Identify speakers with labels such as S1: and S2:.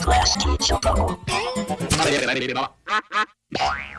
S1: Class teacher bubble. Class teacher bubble. Class teacher bubble. Class teacher bubble. Class teacher bubble.